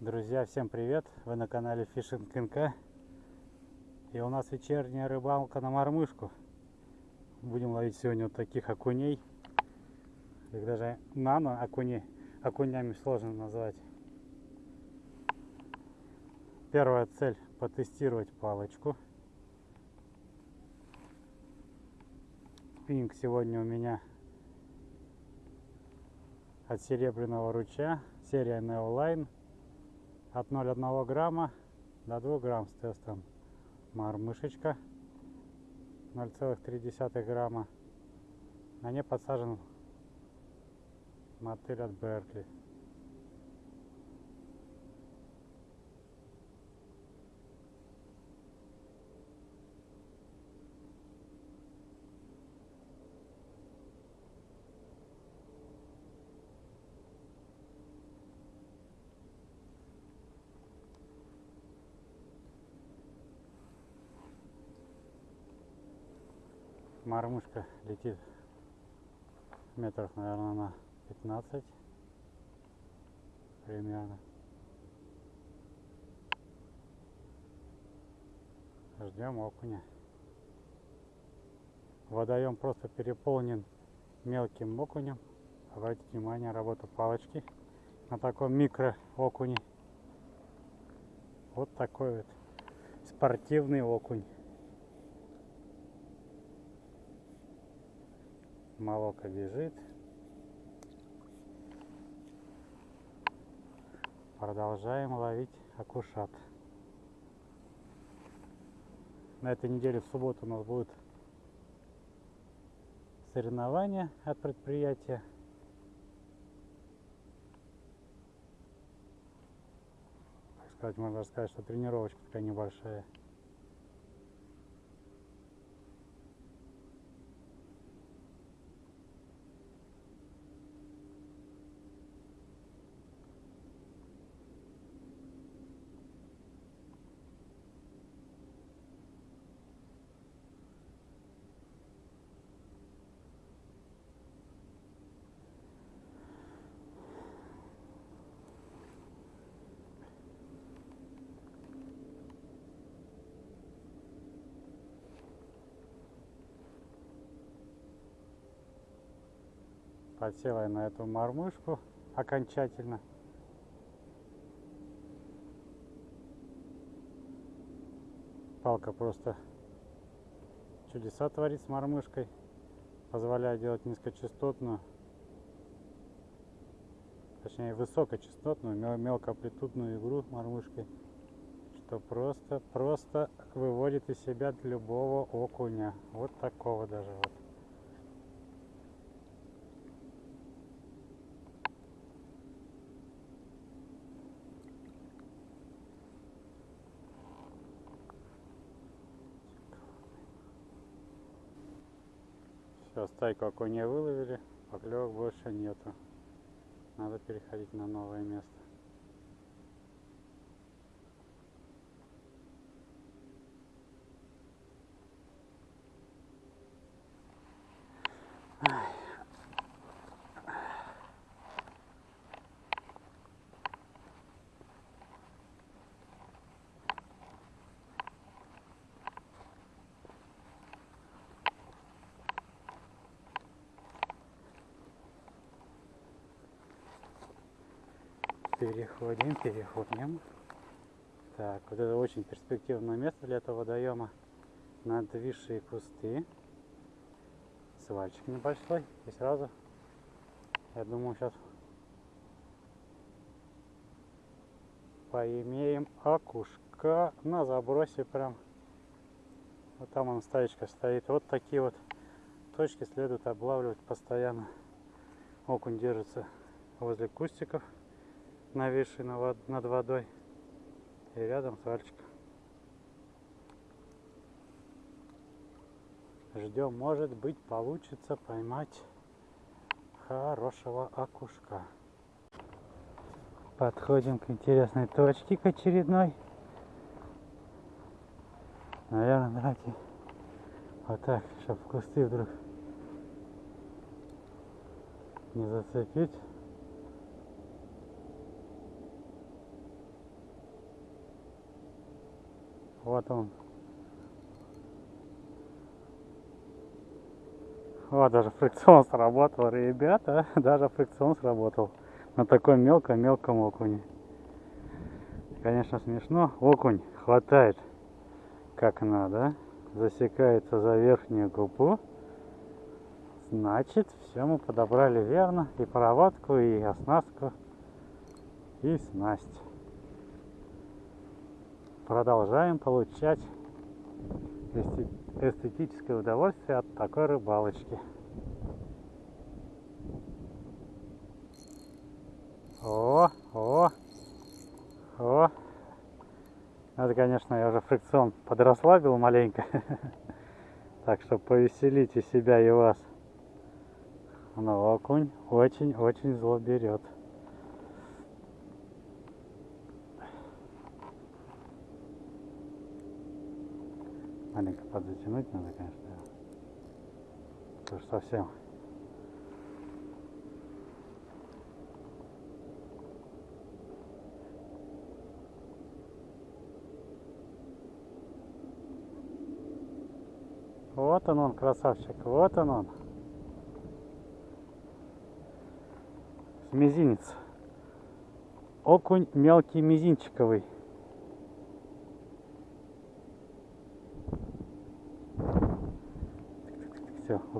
Друзья, всем привет! Вы на канале Fishing НК. И у нас вечерняя рыбалка на мормышку. Будем ловить сегодня вот таких окуней. Их даже нано окуней. Окунями сложно назвать. Первая цель потестировать палочку. Спиннинг сегодня у меня от серебряного ручья. Серия Neoline от 0,1 грамма до 2 грамм с тестом мормышечка 0,3 грамма. На ней подсажен мотыль от Беркли летит метров, наверное, на 15 примерно. Ждем окуня. Водоем просто переполнен мелким окунем. Обратите внимание, работа палочки на таком микро окуне. Вот такой вот спортивный окунь. Молоко бежит. Продолжаем ловить акушат. На этой неделе в субботу у нас будет соревнования от предприятия. Так сказать, можно сказать, что тренировочка такая небольшая. Подсела я на эту мормышку окончательно. Палка просто чудеса творит с мормышкой. Позволяет делать низкочастотную, точнее высокочастотную, мелкоамплитудную игру мормышкой, что просто, просто выводит из себя любого окуня. Вот такого даже вот. Все, стайку окуней выловили, поклевок больше нету. Надо переходить на новое место. Переходим, переходим. Так, вот это очень перспективное место для этого водоема. Надвисшие кусты. Свальчик небольшой. И сразу, я думаю, сейчас поимеем окушка на забросе прям. Вот там он стаечка стоит. Вот такие вот точки следует облавливать постоянно. Окунь держится возле кустиков нависший над водой. И рядом свальчик. Ждем, может быть, получится поймать хорошего окушка. Подходим к интересной точке, к очередной. Наверное, давайте вот так, чтобы кусты вдруг не зацепить. Вот он. Вот, даже фрикцион сработал, ребята. Даже фрикцион сработал. На таком мелком-мелком окуне. Конечно, смешно. Окунь хватает как надо. Засекается за верхнюю губу. Значит, все мы подобрали верно. И проводку, и оснастку, и снасть. Продолжаем получать эстетическое удовольствие от такой рыбалочки. О, о, о. Это, конечно, я уже фрикцион подрасслабил маленько. Так что повеселите себя и вас. Но окунь очень-очень зло берет. Маленько подзатянуть надо, конечно. Потому что совсем Вот он он, красавчик, вот он он. Мизинец. Окунь мелкий мизинчиковый.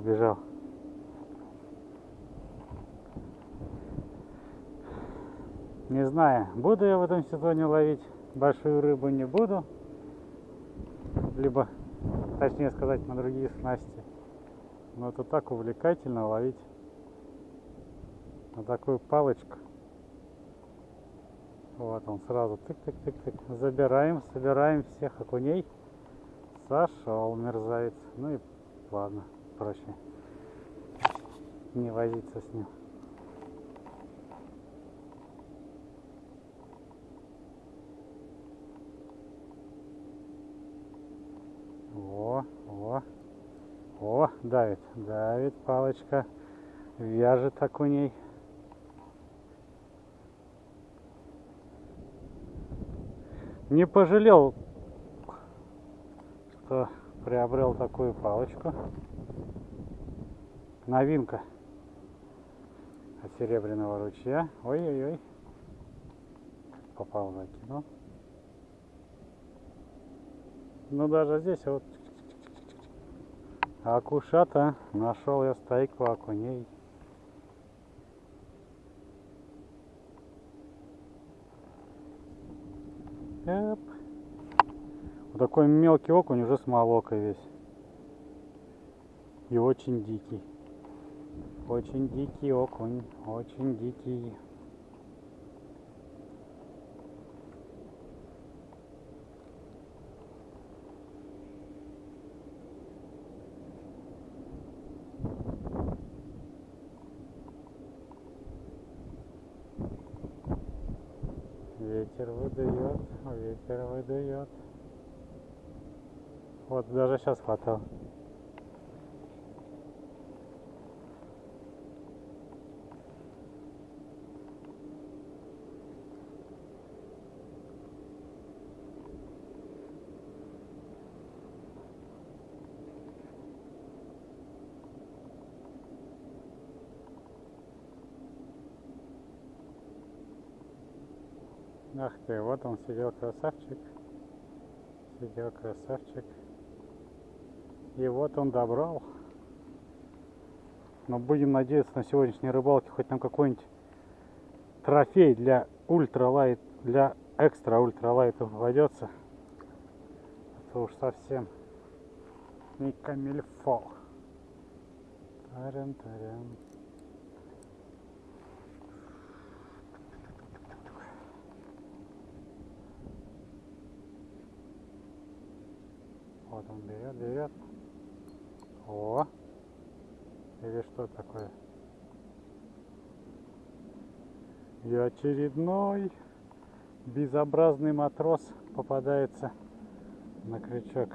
Все, убежал. Не знаю, буду я в этом сезоне ловить большую рыбу, не буду. Либо точнее сказать, на другие снасти. Но это так увлекательно ловить на такую палочку. Вот он сразу тык-тык-тык-тык. Забираем, собираем всех окуней. Сошел мерзавец. Ну и ладно, проще не возиться с ним. О, давит, давит палочка. Вяжет окуней. Не пожалел, что приобрел такую палочку. Новинка от серебряного ручья. Ой-ой-ой. Попал, закинул. Ну даже здесь вот Акушата, нашел я стайку окуней. Эп. Вот такой мелкий окунь уже с молокой весь. И очень дикий. Очень дикий окунь, очень дикий. Ветер выдает, ветер выдает. Вот даже сейчас хватал. Ах ты, вот он сидел красавчик. Сидел красавчик. И вот он добрал. Но будем надеяться на сегодняшней рыбалке хоть нам какой-нибудь трофей для ультралайт, для экстра ультралайта попадется. Это уж совсем не камильфо. Таран-таран. Вот он берет. О! Или что такое? И очередной безобразный матрос попадается на крючок.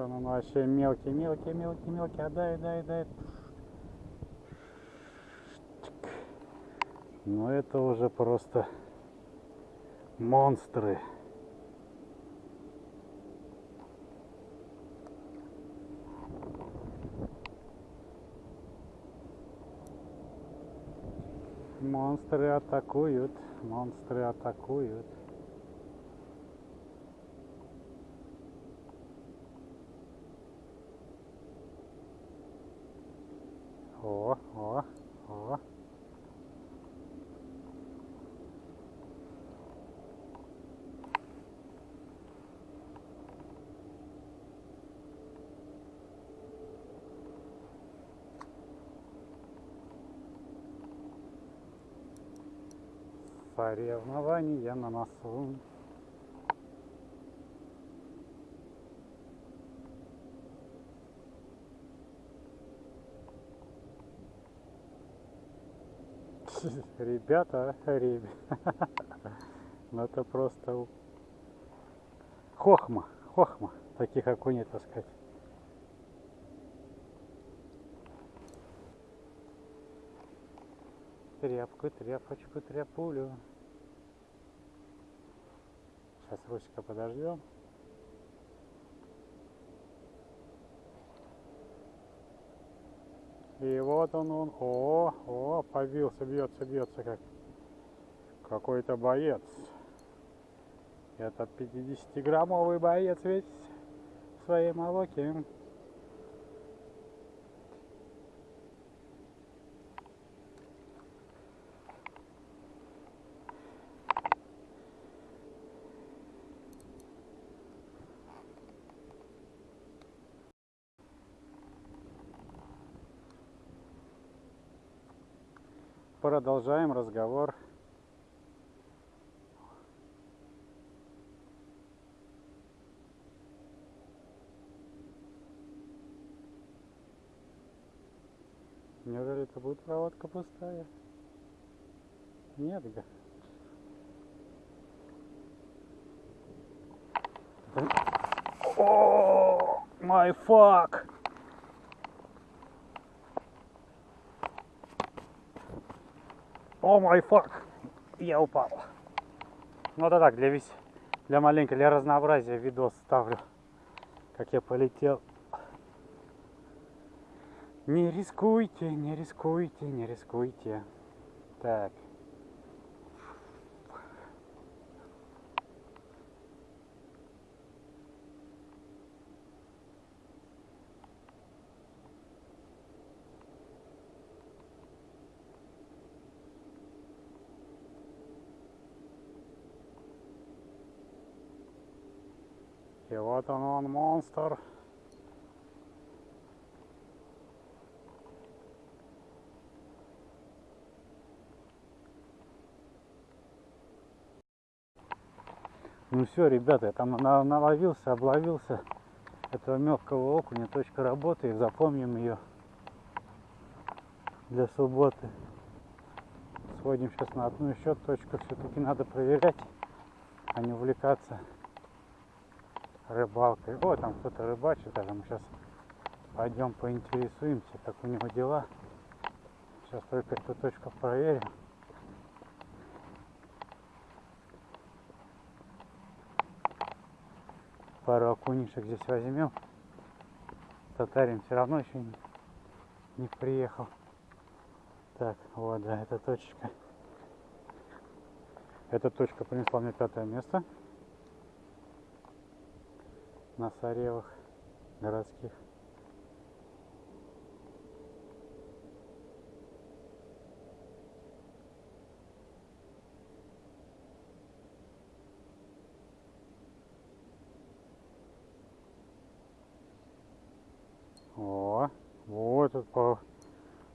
он, он вообще мелкий, мелкий, мелкий, мелкий. Отдай, дай, дай. Ну это уже просто монстры. Монстры атакуют, монстры атакуют. О, о, о. Соревнования на носу. Ребята, ребята. Ну это просто хохма, хохма. Таких окуней таскать. Тряпку, тряпочку, тряпулю. Сейчас Русика подождем. И вот он, он, о, о, побился, бьется, бьется как какой-то боец. Это 50-граммовый боец ведь в своей молоке. Продолжаем разговор. Неужели это будет проводка пустая? Нет, га. О, май фак! О май фак! Я упал. Ну это так, для весь, для маленького, для разнообразия видос ставлю, как я полетел. Не рискуйте, не рискуйте, не рискуйте. Так. И вот он, он монстр. Ну все, ребята, я там на- наловился, обловился этого мелкого окуня. Точка работы, запомним ее для субботы. Сходим сейчас на одну еще точку. Все-таки надо проверять, а не увлекаться рыбалкой. О, там кто-то рыбачит, даже мы сейчас пойдем поинтересуемся, как у него дела. Сейчас только эту точку проверим. Пару окунишек здесь возьмем. Татарин все равно еще не, не приехал. Так, вот, да, эта точка. Эта точка принесла мне пятое место на Саревах городских. О, вот тут по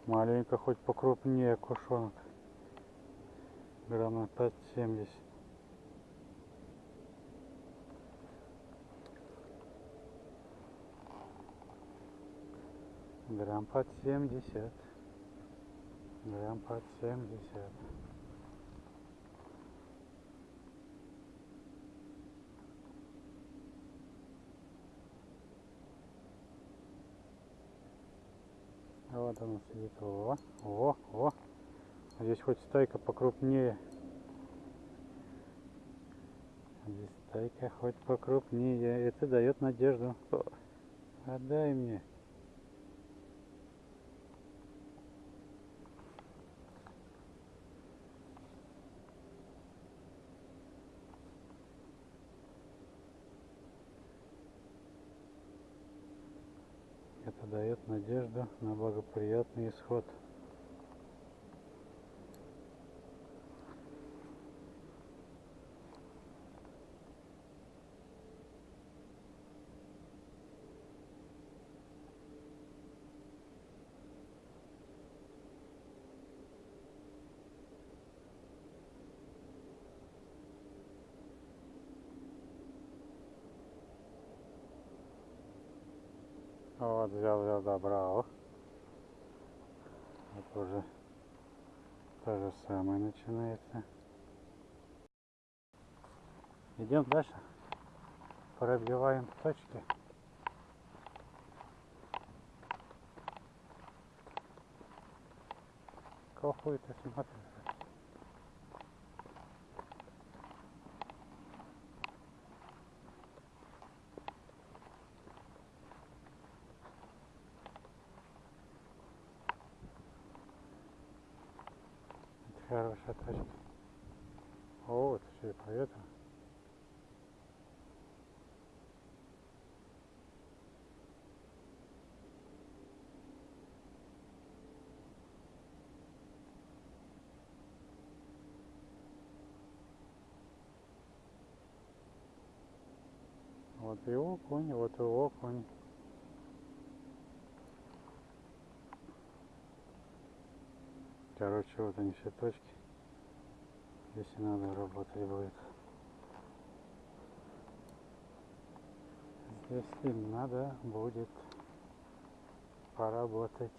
маленько хоть покрупнее кушонок. Грамм под 70. грамм под 70 грамм под 70 вот оно сидит. О, о, о. Здесь хоть стайка покрупнее. Здесь стайка хоть покрупнее. Это дает надежду. Отдай мне. Дает надежду на благоприятный исход. Вот, взял, взял, добрал. Вот уже то же самое начинается. Идем дальше. Пробиваем точки. Какого хуя ты смотришь? Это хорошая точка. О, вот еще и по этому. Вот и окунь, вот и окунь. Короче, вот они все точки. Здесь и надо работать будет. Здесь и надо будет поработать.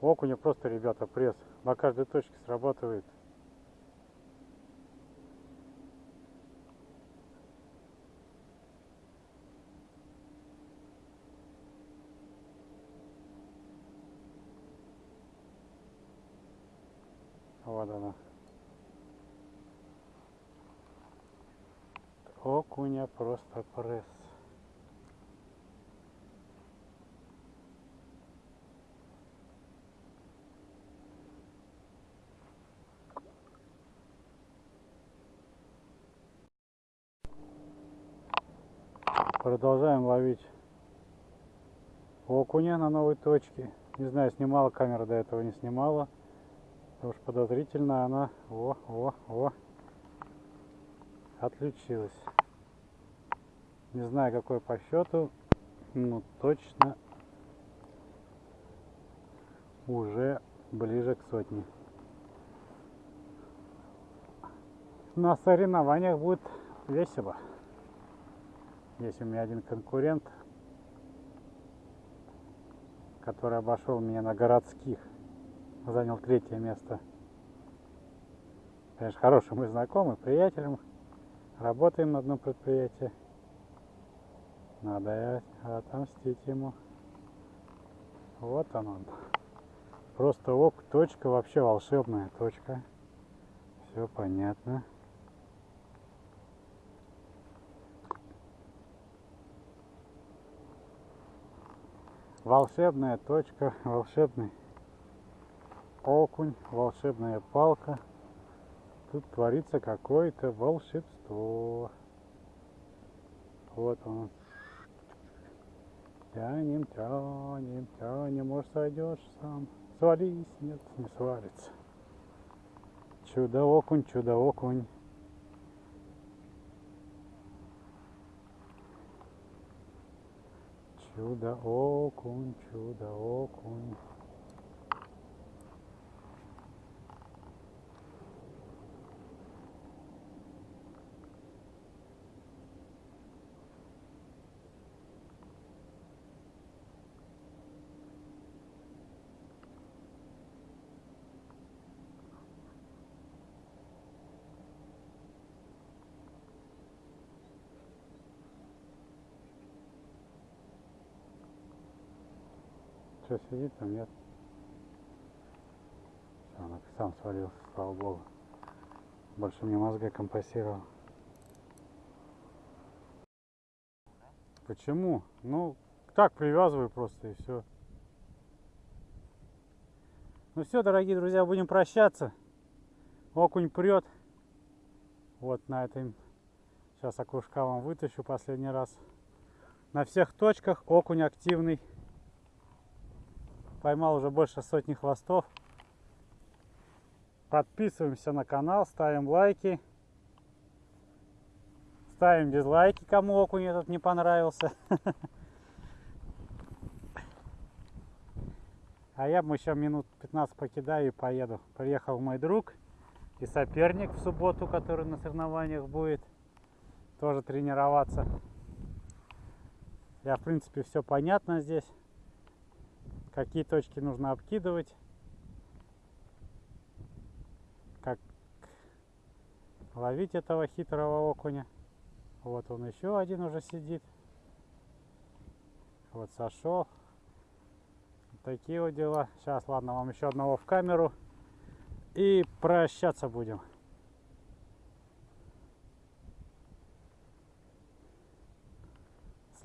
Окуня просто, ребята, пресс. На каждой точке срабатывает. Вот она. Окуня просто пресс. Продолжаем ловить окуня на новой точке. Не знаю, снимала камера до этого, не снимала. Потому что подозрительно она, о, о, о, отключилась. Не знаю, какой по счету, но точно уже ближе к сотне. На соревнованиях будет весело. Есть у меня один конкурент, который обошел меня на городских занял третье место. Конечно, хороший мы знакомый, приятелем. Работаем на одном предприятии. Надо отомстить ему. Вот он он. Просто ок, точка вообще волшебная точка. Все понятно. Волшебная точка, волшебный окунь, волшебная палка. Тут творится какое-то волшебство. Вот он. Тянем, тянем, тянем, может сойдешь сам. Свались, нет, не свалится. Чудо-окунь, чудо-окунь. Чудо-окунь, чудо-окунь. Что сидит там, нет? Всё, он сам свалился, слава богу. Больше мне мозга компасировал. Почему? Ну, так привязываю просто и все. Ну все, дорогие друзья, будем прощаться. Окунь прет. Вот на этой сейчас окушка вам вытащу последний раз. На всех точках окунь активный. Поймал уже больше сотни хвостов. Подписываемся на канал, ставим лайки. Ставим дизлайки, кому окунь этот не понравился. А я еще минут 15 покидаю и поеду. Приехал мой друг и соперник в субботу, который на соревнованиях будет тоже тренироваться. Я, в принципе, все понятно здесь. Какие точки нужно обкидывать. Как ловить этого хитрого окуня. Вот он еще один уже сидит. Вот сошел. Такие вот дела. Сейчас, ладно, вам еще одного в камеру. И прощаться будем.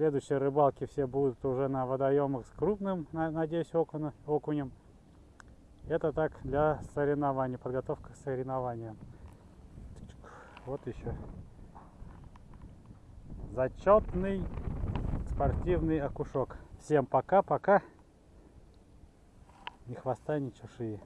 Следующие рыбалки все будут уже на водоемах с крупным, надеюсь, окунем. Это так для соревнований, подготовка к соревнованиям. Вот еще. Зачетный спортивный окушок. Всем пока-пока. Ни хвоста, ни чешуи.